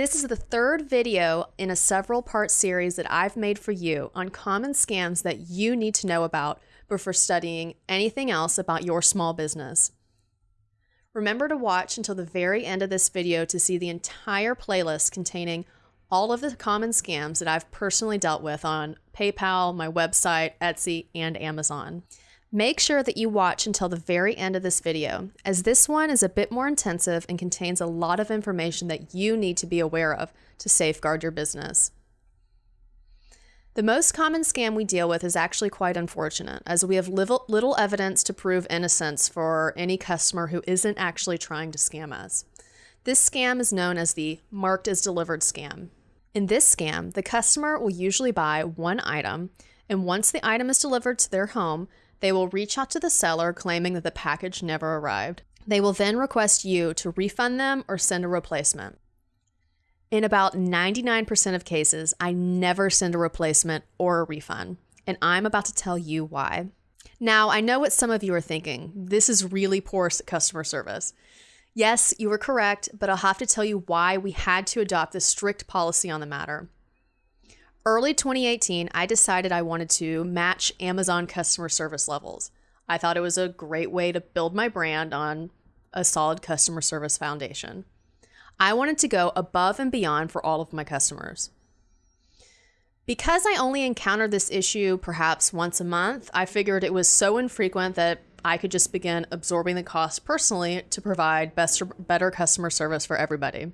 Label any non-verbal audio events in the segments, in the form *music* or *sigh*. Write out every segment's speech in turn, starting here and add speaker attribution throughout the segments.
Speaker 1: This is the third video in a several part series that I've made for you on common scams that you need to know about before studying anything else about your small business. Remember to watch until the very end of this video to see the entire playlist containing all of the common scams that I've personally dealt with on PayPal, my website, Etsy, and Amazon. Make sure that you watch until the very end of this video, as this one is a bit more intensive and contains a lot of information that you need to be aware of to safeguard your business. The most common scam we deal with is actually quite unfortunate, as we have little, evidence to prove innocence for any customer who isn't actually trying to scam us. This scam is known as the marked as delivered scam. In this scam, the customer will usually buy one item, and once the item is delivered to their home, they will reach out to the seller claiming that the package never arrived. They will then request you to refund them or send a replacement. In about 99% of cases, I never send a replacement or a refund, and I'm about to tell you why. Now, I know what some of you are thinking. This is really poor customer service. Yes, you were correct, but I'll have to tell you why we had to adopt this strict policy on the matter. Early 2018, I decided I wanted to match Amazon customer service levels. I thought it was a great way to build my brand on a solid customer service foundation. I wanted to go above and beyond for all of my customers. Because I only encountered this issue perhaps once a month, I figured it was so infrequent that I could just begin absorbing the cost personally to provide best, better customer service for everybody.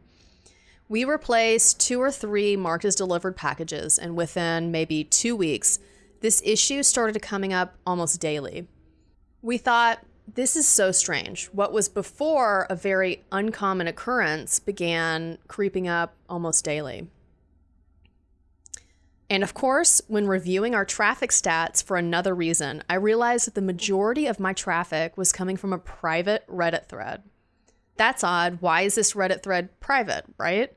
Speaker 1: We replaced two or three marked as delivered packages, and within maybe two weeks, this issue started coming up almost daily. We thought, this is so strange. What was before a very uncommon occurrence began creeping up almost daily. And of course, when reviewing our traffic stats for another reason, I realized that the majority of my traffic was coming from a private Reddit thread. That's odd. Why is this Reddit thread private, right?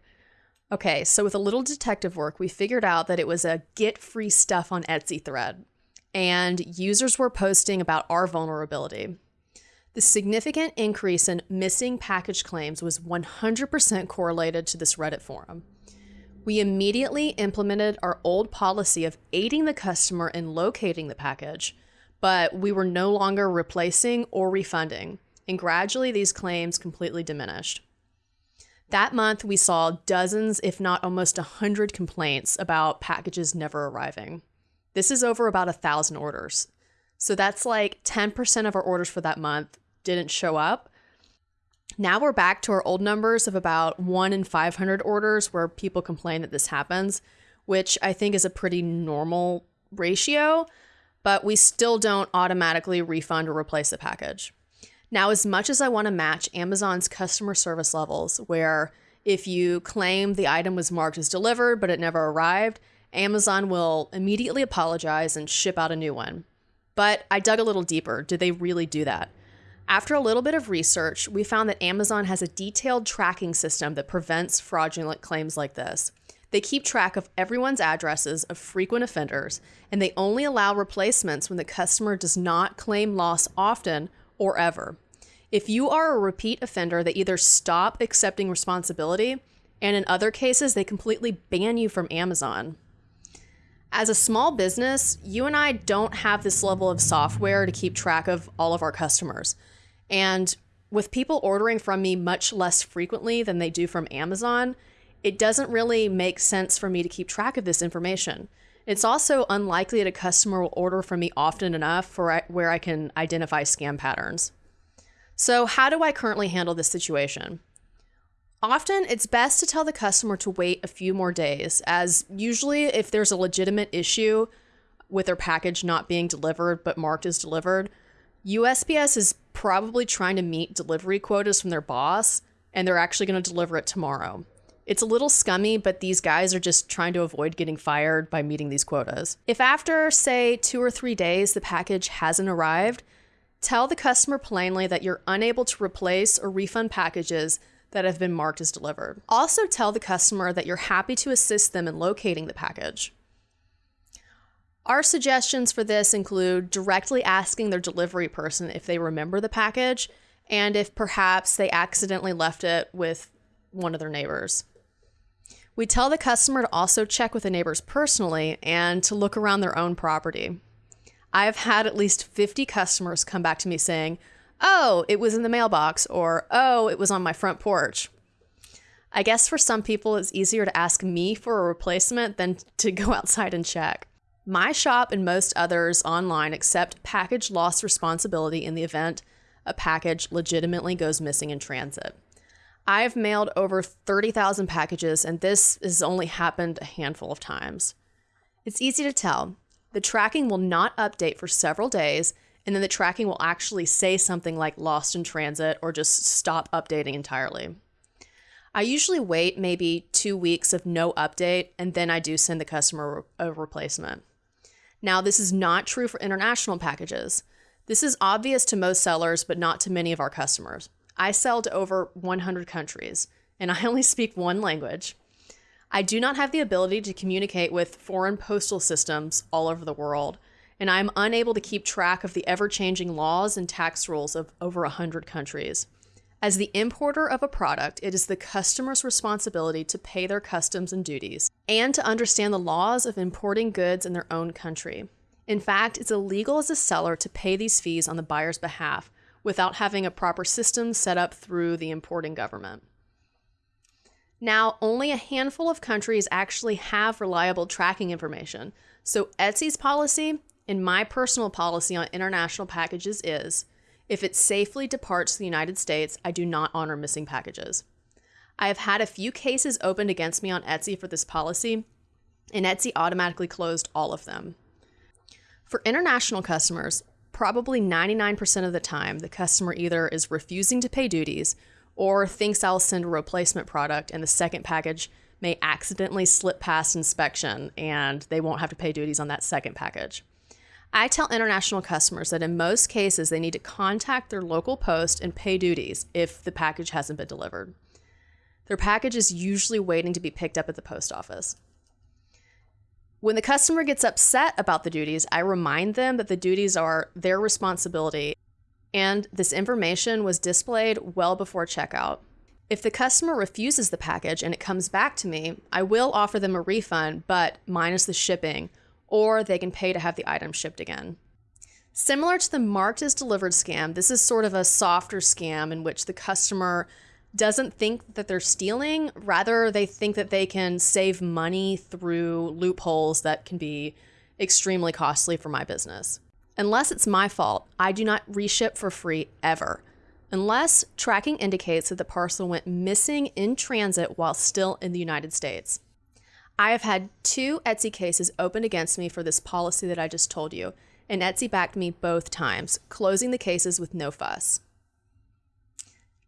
Speaker 1: Okay, so with a little detective work, we figured out that it was a get free stuff on Etsy thread, and users were posting about our vulnerability. The significant increase in missing package claims was 100% correlated to this Reddit forum. We immediately implemented our old policy of aiding the customer in locating the package, but we were no longer replacing or refunding, and gradually these claims completely diminished. That month, we saw dozens, if not almost a 100 complaints about packages never arriving. This is over about a thousand orders. So that's like 10% of our orders for that month didn't show up. Now we're back to our old numbers of about 1 in 500 orders where people complain that this happens, which I think is a pretty normal ratio, but we still don't automatically refund or replace the package. Now, as much as I want to match Amazon's customer service levels, where if you claim the item was marked as delivered but it never arrived, Amazon will immediately apologize and ship out a new one. But I dug a little deeper. Did they really do that? After a little bit of research, we found that Amazon has a detailed tracking system that prevents fraudulent claims like this. They keep track of everyone's addresses of frequent offenders, and they only allow replacements when the customer does not claim loss often or ever. If you are a repeat offender, they either stop accepting responsibility, and in other cases, they completely ban you from Amazon. As a small business, you and I don't have this level of software to keep track of all of our customers. And with people ordering from me much less frequently than they do from Amazon, it doesn't really make sense for me to keep track of this information. It's also unlikely that a customer will order from me often enough for where I can identify scam patterns. So, how do I currently handle this situation? Often, it's best to tell the customer to wait a few more days, as usually, if there's a legitimate issue with their package not being delivered but marked as delivered, USPS is probably trying to meet delivery quotas from their boss and they're actually going to deliver it tomorrow. It's a little scummy, but these guys are just trying to avoid getting fired by meeting these quotas. If after, say, two or three days the package hasn't arrived, tell the customer plainly that you're unable to replace or refund packages that have been marked as delivered. Also, tell the customer that you're happy to assist them in locating the package. Our suggestions for this include directly asking their delivery person if they remember the package and if perhaps they accidentally left it with one of their neighbors. We tell the customer to also check with the neighbors personally and to look around their own property. I've had at least 50 customers come back to me saying, Oh, it was in the mailbox, or Oh, it was on my front porch. I guess for some people, it's easier to ask me for a replacement than to go *laughs* outside and check. My shop and most others online accept package loss responsibility in the event a package legitimately goes missing in transit. I've mailed over 30,000 packages, and this has only happened a handful of times. It's easy to tell. The tracking will not update for several days, and then the tracking will actually say something like lost in transit or just stop updating entirely. I usually wait maybe two weeks of no update, and then I do send the customer a replacement. Now, this is not true for international packages. This is obvious to most sellers, but not to many of our customers. I sell to over 100 countries, and I only speak one language. I do not have the ability to communicate with foreign postal systems all over the world, and I am unable to keep track of the ever changing laws and tax rules of over 100 countries. As the importer of a product, it is the customer's responsibility to pay their customs and duties and to understand the laws of importing goods in their own country. In fact, it's illegal as a seller to pay these fees on the buyer's behalf without having a proper system set up through the importing government. Now, only a handful of countries actually have reliable tracking information. So, Etsy's policy and my personal policy on international packages is if it safely departs the United States, I do not honor missing packages. I have had a few cases opened against me on Etsy for this policy, and Etsy automatically closed all of them. For international customers, probably 99% of the time, the customer either is refusing to pay duties or thinks I'll send a replacement product and the second package may accidentally slip past inspection and they won't have to pay duties on that second package. I tell international customers that in most cases they need to contact their local post and pay duties if the package hasn't been delivered. Their package is usually waiting to be picked up at the post office. When the customer gets upset about the duties, I remind them that the duties are their responsibility and this information was displayed well before checkout. If the customer refuses the package and it comes back to me, I will offer them a refund, but minus the shipping or they can pay to have the item shipped again. Similar to the marked as delivered scam, this is sort of a softer scam in which the customer doesn't think that they're stealing, rather, they think that they can save money through loopholes that can be extremely costly for my business. Unless it's my fault, I do not reship for free ever, unless tracking indicates that the parcel went missing in transit while still in the United States. I have had two Etsy cases opened against me for this policy that I just told you, and Etsy backed me both times, closing the cases with no fuss.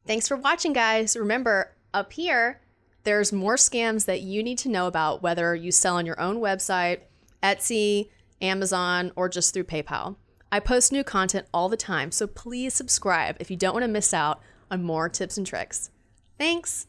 Speaker 1: Thanks for watching, guys. Remember, up here, there's more scams that you need to know about, whether you sell on your own website, Etsy, Amazon, or just through PayPal. I post new content all the time, so please subscribe if you don't want to miss out on more tips and tricks. Thanks.